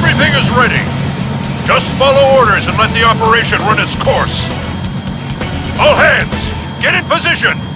Everything is ready. Just follow orders and let the operation run its course. All hands, get in position!